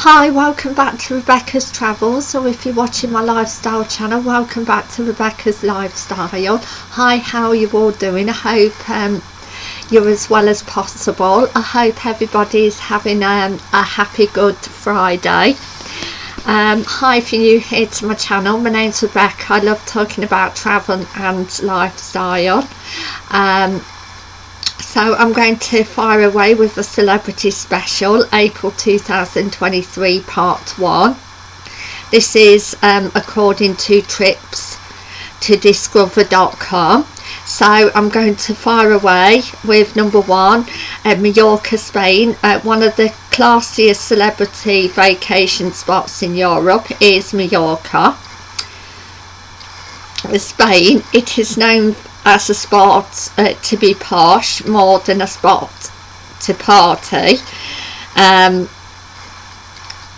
Hi, welcome back to Rebecca's Travels, or if you're watching my lifestyle channel, welcome back to Rebecca's Lifestyle. Hi, how are you all doing? I hope um, you're as well as possible. I hope everybody's having um, a happy Good Friday. Um, hi, if you're new here to my channel, my name's Rebecca. I love talking about travel and lifestyle. Um, so I'm going to fire away with the celebrity special April 2023 part 1 this is um, according to trips to discover.com so I'm going to fire away with number one uh, Mallorca Spain. Uh, one of the classiest celebrity vacation spots in Europe is Mallorca. Spain it is known as a spot uh, to be posh more than a spot to party. Um,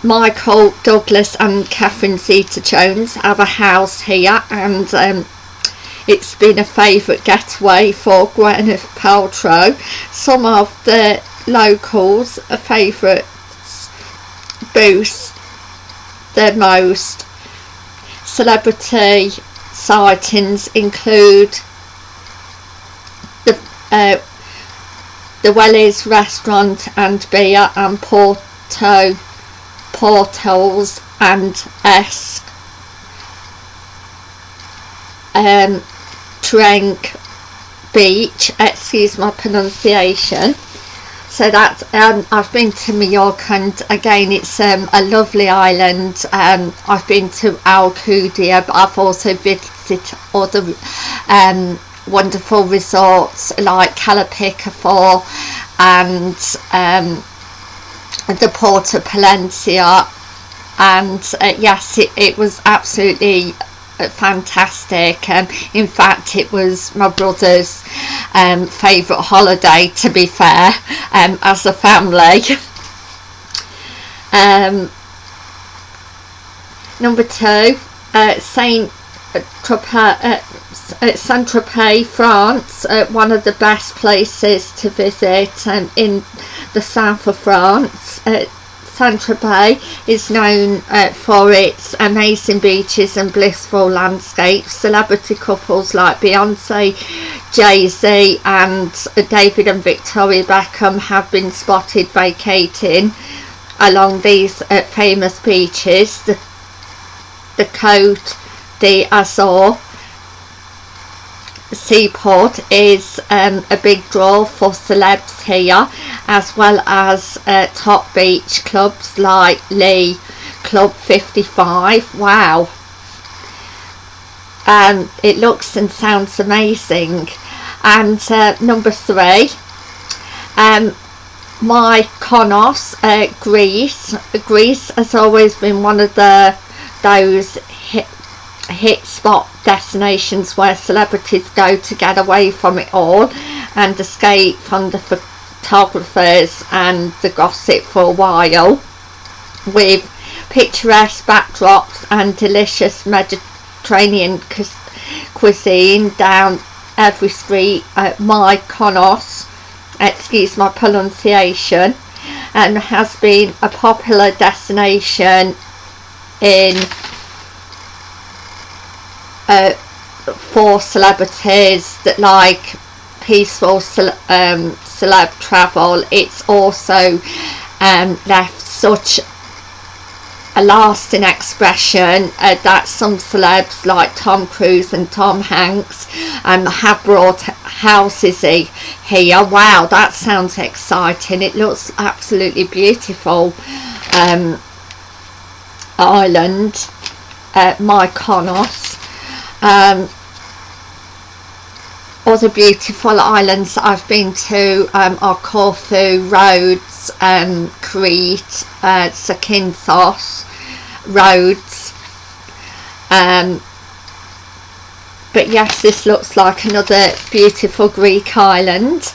Michael Douglas and Catherine Zeta-Jones have a house here and um, it's been a favourite getaway for Gwyneth Paltrow. Some of the locals' favourites boost the most. Celebrity sightings include uh, the Wellies restaurant and beer and Porto Portals and Esk. Um, Trank Beach excuse my pronunciation. So that um, I've been to Mallorca and again it's um, a lovely island. Um, I've been to Alcudia but I've also visited other um, wonderful resorts like Cala Picafort and um, the Port of Pollensa and uh, yes it, it was absolutely uh, fantastic. Um, in fact it was my brother's um, favourite holiday to be fair um, as a family. Um, number two uh, Saint Tropez, uh, Saint-Tropez, France, uh, one of the best places to visit um, in the south of France. Uh, Saint-Tropez is known uh, for its amazing beaches and blissful landscapes. Celebrity couples like Beyonce, Jay-Z and David and Victoria Beckham have been spotted vacating along these uh, famous beaches. The, the Côte Azur seaport is um, a big draw for celebs here as well as uh, top beach clubs like Le Club 55 wow. Um, it looks and sounds amazing. And uh, number three um, Mykonos uh, Greece. Greece has always been one of the those hit hit spot destinations where celebrities go to get away from it all and escape from the photographers and the gossip for a while with picturesque backdrops and delicious Mediterranean cuisine down every street at Mykonos excuse my pronunciation. And has been a popular destination in uh, for celebrities that like peaceful um, celeb travel it's also um, left such a lasting expression uh, that some celebs like Tom Cruise and Tom Hanks um, have brought houses here. Wow that sounds exciting. It looks absolutely beautiful. Um, island uh, Mykonos um, other beautiful islands I've been to um, are Corfu, Rhodes, um, Crete, uh, Zakynthos, Rhodes. Um, but yes this looks like another beautiful Greek island.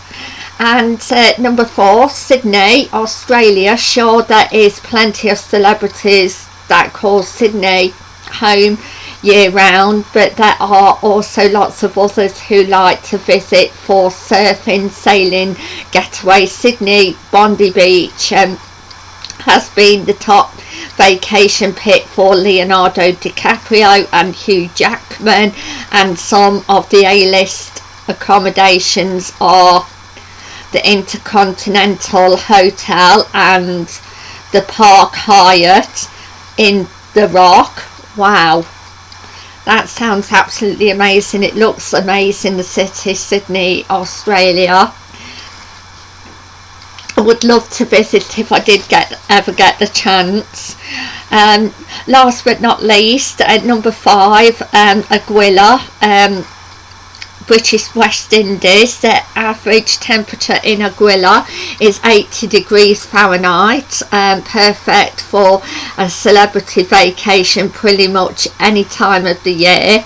And uh, number four Sydney Australia. Sure there is plenty of celebrities that call Sydney home year round but there are also lots of others who like to visit for surfing, sailing, getaway, Sydney, Bondi Beach um, has been the top vacation pick for Leonardo DiCaprio and Hugh Jackman and some of the A-list accommodations are the Intercontinental Hotel and the Park Hyatt in The Rock. Wow, that sounds absolutely amazing. It looks amazing, the city, Sydney, Australia. I would love to visit if I did get ever get the chance. Um, last but not least, uh, number five, um, Anguilla, um, British West Indies. The average temperature in Anguilla is 80 degrees Fahrenheit, um, perfect for a celebrity vacation pretty much any time of the year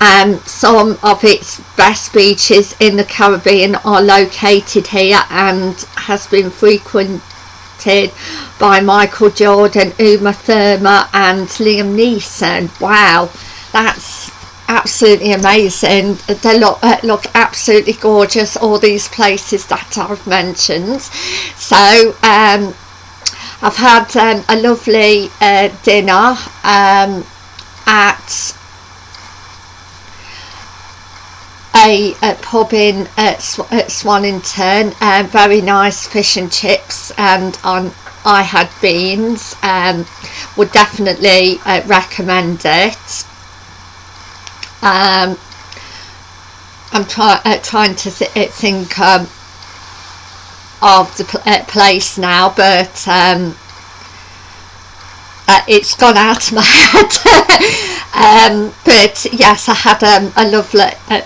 um, some of its best beaches in the Caribbean are located here and has been frequented by Michael Jordan, Uma Thurman and Liam Neeson. Wow, that's absolutely amazing. They look, uh, look absolutely gorgeous, all these places that I've mentioned. So, um, I've had um, a lovely uh, dinner um, at a, a pub in at, Sw at uh, very nice fish and chips and on I had beans um, would definitely uh, recommend it um, I'm try, uh, trying to th uh, think um, of the pl uh, place now but um, uh, it's gone out of my head. Um, but yes I had um, a lovely uh,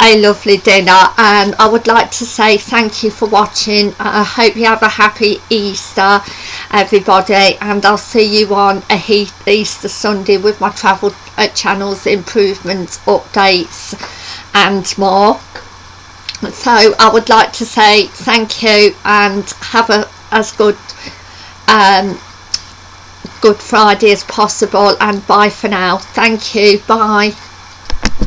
a lovely dinner and I would like to say thank you for watching. I hope you have a happy Easter everybody and I'll see you on a Easter Sunday with my travel uh, channels improvements updates and more. So I would like to say thank you and have a as good um, Good Friday as possible and bye for now. Thank you. Bye